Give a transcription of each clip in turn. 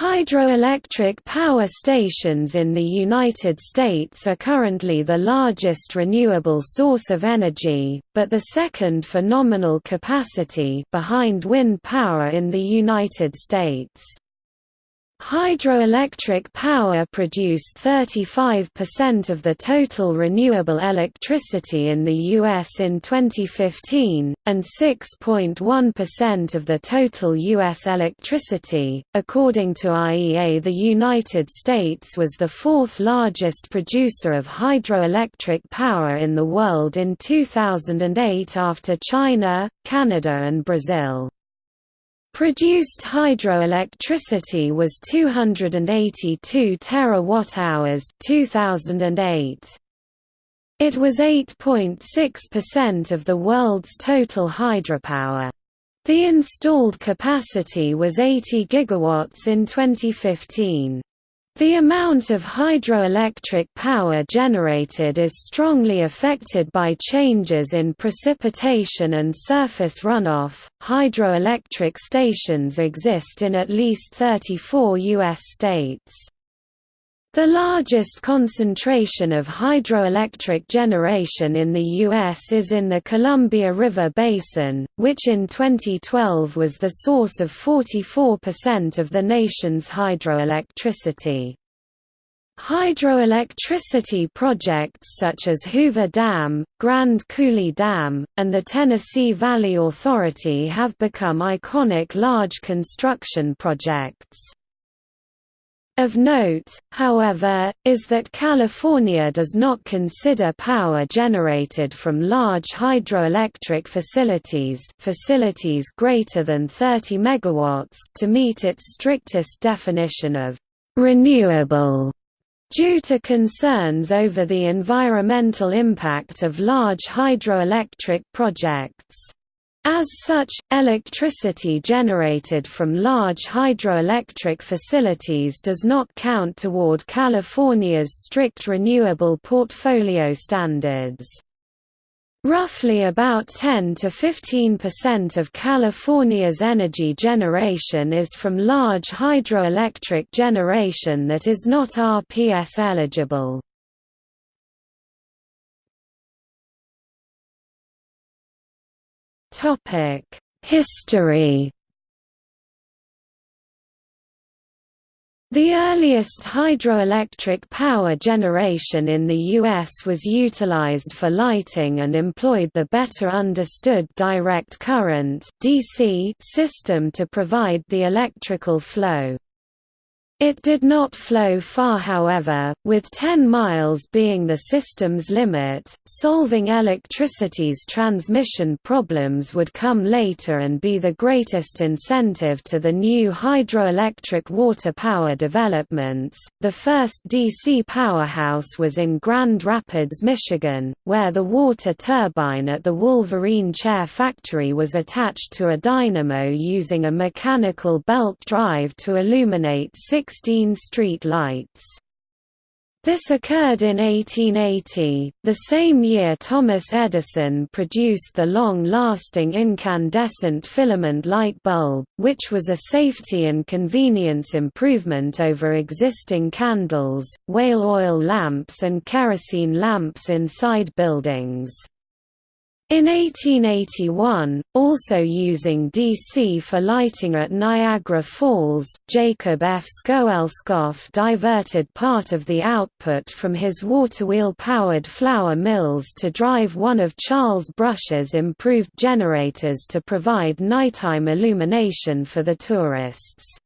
Hydroelectric power stations in the United States are currently the largest renewable source of energy, but the second for nominal capacity behind wind power in the United States. Hydroelectric power produced 35% of the total renewable electricity in the U.S. in 2015, and 6.1% of the total U.S. electricity. According to IEA, the United States was the fourth largest producer of hydroelectric power in the world in 2008 after China, Canada, and Brazil. Produced hydroelectricity was 282 terawatt-hours 2008. It was 8.6% of the world's total hydropower. The installed capacity was 80 gigawatts in 2015. The amount of hydroelectric power generated is strongly affected by changes in precipitation and surface runoff. Hydroelectric stations exist in at least 34 U.S. states. The largest concentration of hydroelectric generation in the U.S. is in the Columbia River Basin, which in 2012 was the source of 44% of the nation's hydroelectricity. Hydroelectricity projects such as Hoover Dam, Grand Coulee Dam, and the Tennessee Valley Authority have become iconic large construction projects. Of note, however, is that California does not consider power generated from large hydroelectric facilities facilities greater than 30 megawatts to meet its strictest definition of «renewable» due to concerns over the environmental impact of large hydroelectric projects. As such, electricity generated from large hydroelectric facilities does not count toward California's strict renewable portfolio standards. Roughly about 10 to 15% of California's energy generation is from large hydroelectric generation that is not RPS eligible. History The earliest hydroelectric power generation in the U.S. was utilized for lighting and employed the better understood direct current system to provide the electrical flow. It did not flow far however, with 10 miles being the system's limit. Solving electricity's transmission problems would come later and be the greatest incentive to the new hydroelectric water power developments. The first DC powerhouse was in Grand Rapids, Michigan, where the water turbine at the Wolverine Chair factory was attached to a dynamo using a mechanical belt drive to illuminate six 16 street lights. This occurred in 1880, the same year Thomas Edison produced the long-lasting incandescent filament light bulb, which was a safety and convenience improvement over existing candles, whale oil lamps and kerosene lamps inside buildings. In 1881, also using DC for lighting at Niagara Falls, Jacob F. Schoellkopf diverted part of the output from his waterwheel-powered flour mills to drive one of Charles Brush's improved generators to provide nighttime illumination for the tourists.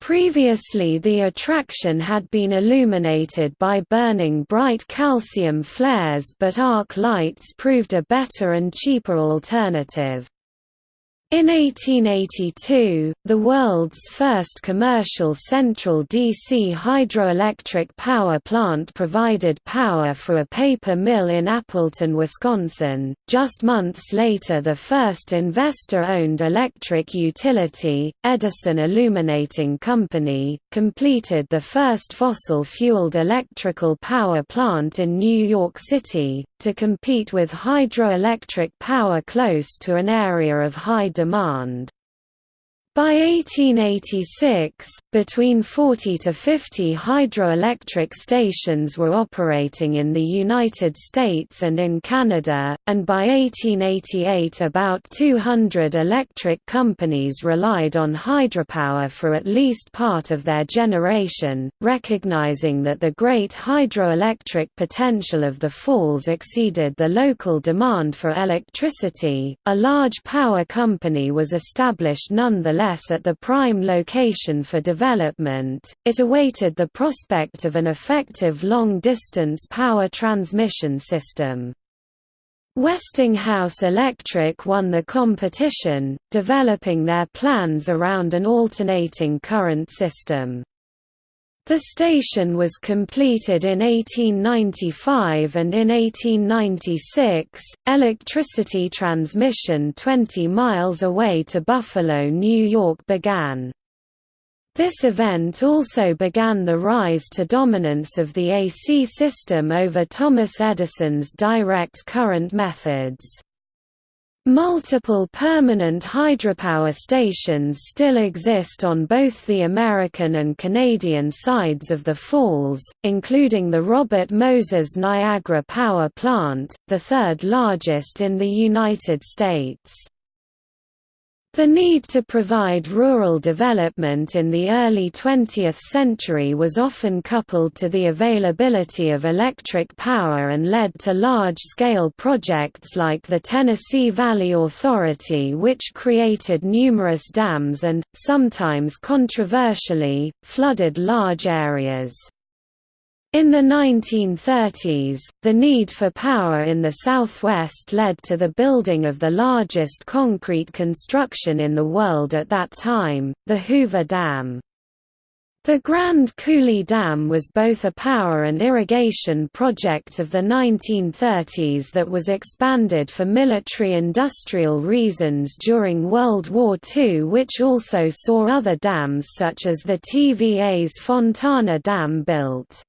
Previously the attraction had been illuminated by burning bright calcium flares but arc lights proved a better and cheaper alternative. In 1882, the world's first commercial central DC hydroelectric power plant provided power for a paper mill in Appleton, Wisconsin. Just months later, the first investor owned electric utility, Edison Illuminating Company, completed the first fossil fueled electrical power plant in New York City, to compete with hydroelectric power close to an area of high demand. By 1886, between 40 to 50 hydroelectric stations were operating in the United States and in Canada, and by 1888 about 200 electric companies relied on hydropower for at least part of their generation, recognizing that the great hydroelectric potential of the falls exceeded the local demand for electricity. A large power company was established nonetheless at the prime location for development, it awaited the prospect of an effective long-distance power transmission system. Westinghouse Electric won the competition, developing their plans around an alternating current system. The station was completed in 1895 and in 1896, electricity transmission 20 miles away to Buffalo, New York began. This event also began the rise to dominance of the AC system over Thomas Edison's direct current methods. Multiple permanent hydropower stations still exist on both the American and Canadian sides of the falls, including the Robert Moses Niagara Power Plant, the third largest in the United States. The need to provide rural development in the early 20th century was often coupled to the availability of electric power and led to large-scale projects like the Tennessee Valley Authority which created numerous dams and, sometimes controversially, flooded large areas. In the 1930s, the need for power in the southwest led to the building of the largest concrete construction in the world at that time, the Hoover Dam. The Grand Coulee Dam was both a power and irrigation project of the 1930s that was expanded for military-industrial reasons during World War II which also saw other dams such as the TVA's Fontana Dam built.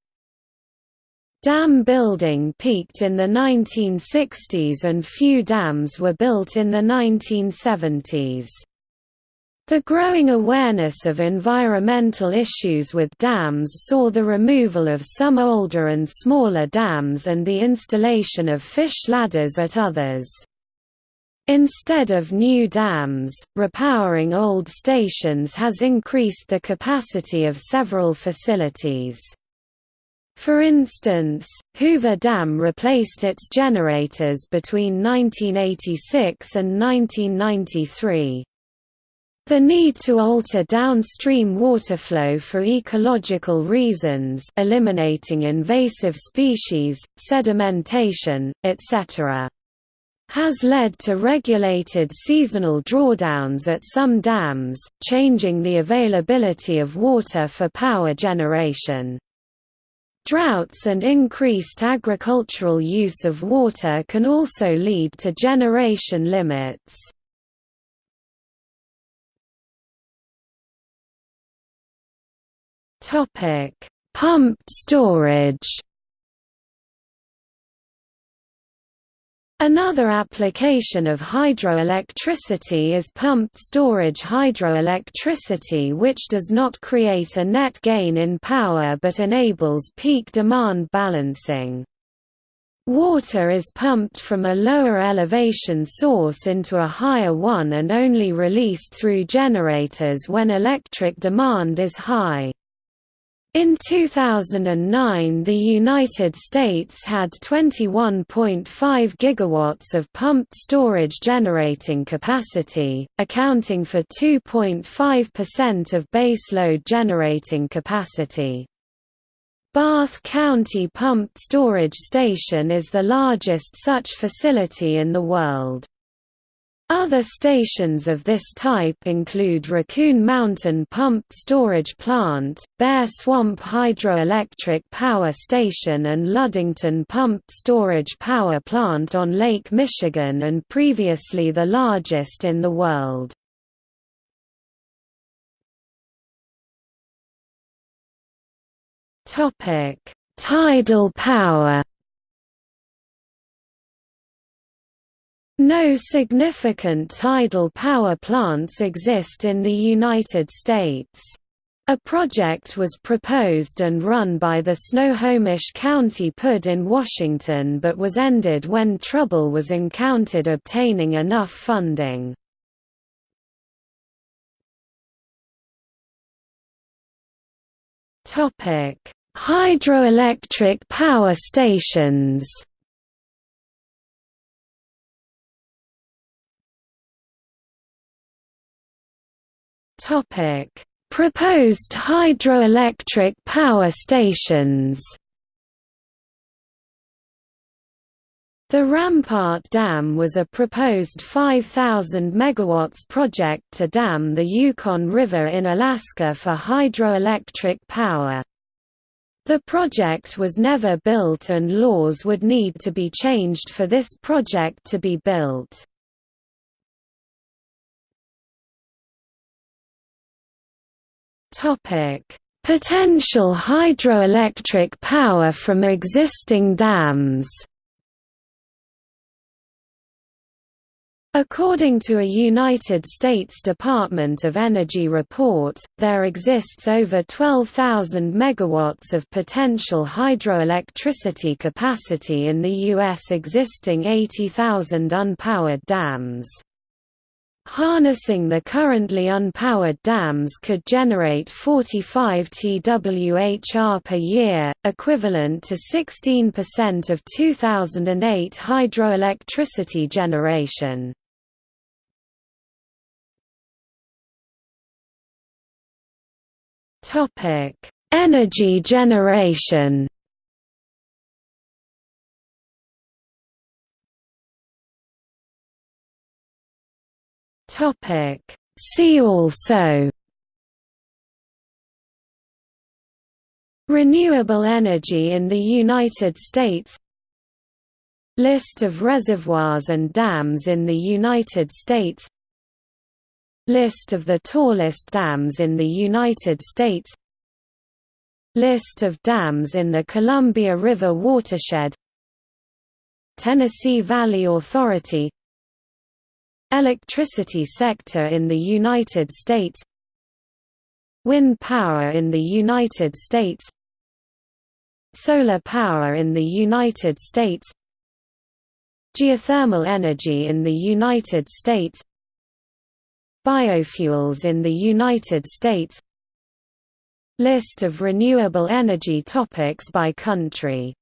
Dam building peaked in the 1960s and few dams were built in the 1970s. The growing awareness of environmental issues with dams saw the removal of some older and smaller dams and the installation of fish ladders at others. Instead of new dams, repowering old stations has increased the capacity of several facilities. For instance, Hoover Dam replaced its generators between 1986 and 1993. The need to alter downstream water flow for ecological reasons eliminating invasive species, sedimentation, etc. has led to regulated seasonal drawdowns at some dams, changing the availability of water for power generation. Droughts and increased agricultural use of water can also lead to generation limits. Pumped storage Another application of hydroelectricity is pumped storage hydroelectricity which does not create a net gain in power but enables peak demand balancing. Water is pumped from a lower elevation source into a higher one and only released through generators when electric demand is high. In 2009 the United States had 21.5 gigawatts of pumped storage generating capacity, accounting for 2.5% of baseload generating capacity. Bath County Pumped Storage Station is the largest such facility in the world. Other stations of this type include Raccoon Mountain Pumped Storage Plant, Bear Swamp Hydroelectric Power Station and Ludington Pumped Storage Power Plant on Lake Michigan and previously the largest in the world. Tidal power No significant tidal power plants exist in the United States. A project was proposed and run by the Snohomish County PUD in Washington but was ended when trouble was encountered obtaining enough funding. Hydroelectric power stations Topic: Proposed hydroelectric power stations. The Rampart Dam was a proposed 5,000 MW project to dam the Yukon River in Alaska for hydroelectric power. The project was never built and laws would need to be changed for this project to be built. Potential hydroelectric power from existing dams. According to a United States Department of Energy report, there exists over 12,000 megawatts of potential hydroelectricity capacity in the U.S. existing 80,000 unpowered dams. Harnessing the currently unpowered dams could generate 45 TWh per year, equivalent to 16% of 2008 hydroelectricity generation. Energy generation Topic. See also Renewable energy in the United States List of reservoirs and dams in the United States List of the tallest dams in the United States List of dams in the Columbia River watershed Tennessee Valley Authority Electricity sector in the United States Wind power in the United States Solar power in the United States Geothermal energy in the United States Biofuels in the United States. List of renewable energy topics by country